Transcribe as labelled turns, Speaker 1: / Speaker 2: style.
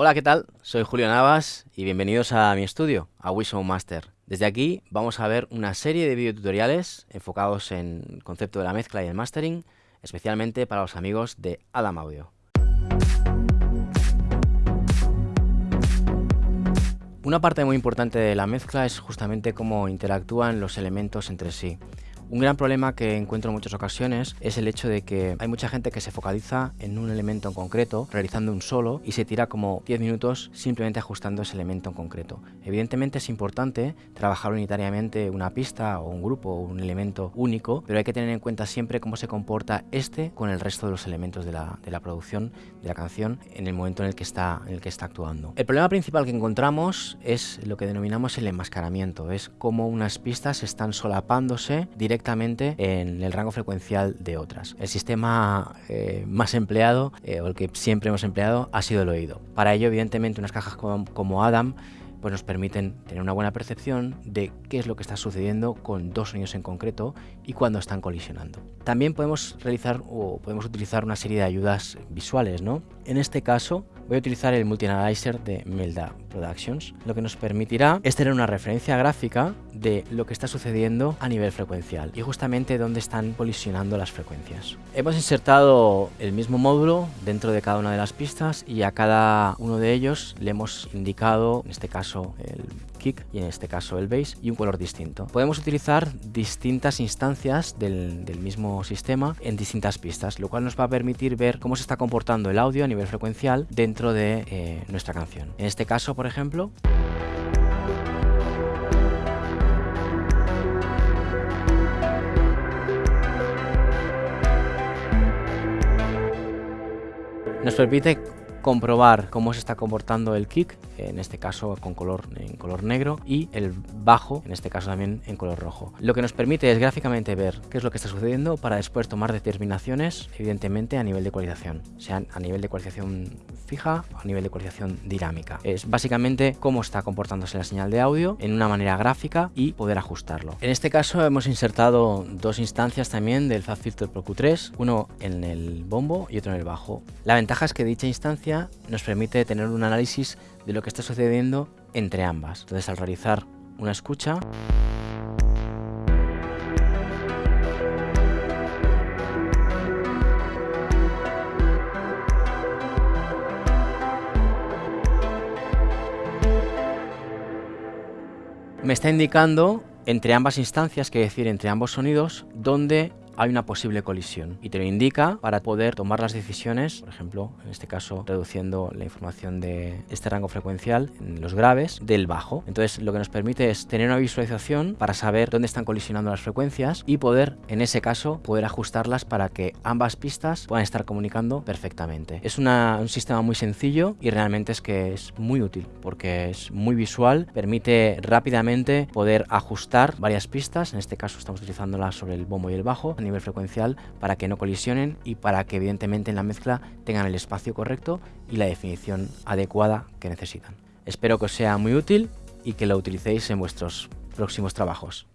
Speaker 1: Hola, ¿qué tal? Soy Julio Navas y bienvenidos a mi estudio, a Wishow Master. Desde aquí vamos a ver una serie de videotutoriales enfocados en el concepto de la mezcla y el mastering, especialmente para los amigos de Adam Audio. Una parte muy importante de la mezcla es justamente cómo interactúan los elementos entre sí. Un gran problema que encuentro en muchas ocasiones es el hecho de que hay mucha gente que se focaliza en un elemento en concreto, realizando un solo, y se tira como 10 minutos simplemente ajustando ese elemento en concreto. Evidentemente es importante trabajar unitariamente una pista o un grupo o un elemento único, pero hay que tener en cuenta siempre cómo se comporta este con el resto de los elementos de la, de la producción, de la canción, en el momento en el, que está, en el que está actuando. El problema principal que encontramos es lo que denominamos el enmascaramiento, es cómo unas pistas están solapándose directamente directamente en el rango frecuencial de otras. El sistema eh, más empleado, eh, o el que siempre hemos empleado, ha sido el oído. Para ello, evidentemente, unas cajas como, como Adam pues nos permiten tener una buena percepción de qué es lo que está sucediendo con dos sonidos en concreto y cuando están colisionando. También podemos realizar o podemos utilizar una serie de ayudas visuales, ¿no? En este caso, voy a utilizar el Multi-Analyzer de Melda Productions, lo que nos permitirá es tener una referencia gráfica de lo que está sucediendo a nivel frecuencial y justamente dónde están colisionando las frecuencias. Hemos insertado el mismo módulo dentro de cada una de las pistas y a cada uno de ellos le hemos indicado, en este caso el kick y en este caso el bass y un color distinto. Podemos utilizar distintas instancias del, mismo sistema en distintas pistas, lo cual nos va a permitir ver cómo se está comportando el audio a nivel frecuencial dentro de eh, nuestra canción. En este caso, por ejemplo, nos permite comprobar cómo se está comportando el kick, en este caso con color, en color negro, y el bajo, en este caso también en color rojo. Lo que nos permite es gráficamente ver qué es lo que está sucediendo para después tomar determinaciones, evidentemente a nivel de ecualización, sean a nivel de ecualización fija o a nivel de ecualización dinámica. Es básicamente cómo está comportándose la señal de audio en una manera gráfica y poder ajustarlo. En este caso hemos insertado dos instancias también del FabFilter Pro Q3, uno en el bombo y otro en el bajo. La ventaja es que dicha instancia nos permite tener un análisis de lo que está sucediendo entre ambas. Entonces al realizar una escucha me está indicando entre ambas instancias, que decir entre ambos sonidos, dónde hay una posible colisión y te lo indica para poder tomar las decisiones, por ejemplo, en este caso reduciendo la información de este rango frecuencial en los graves del bajo. Entonces lo que nos permite es tener una visualización para saber dónde están colisionando las frecuencias y poder, en ese caso, poder ajustarlas para que ambas pistas puedan estar comunicando perfectamente. Es un sistema muy sencillo y realmente es que es muy útil porque es muy visual, permite rápidamente poder ajustar varias pistas, en este caso estamos utilizándola sobre el bombo y el bajo, nivel frecuencial para que no colisionen y para que evidentemente en la mezcla tengan el espacio correcto y la definición adecuada que necesitan. Espero que os sea muy útil y que lo utilicéis en vuestros próximos trabajos.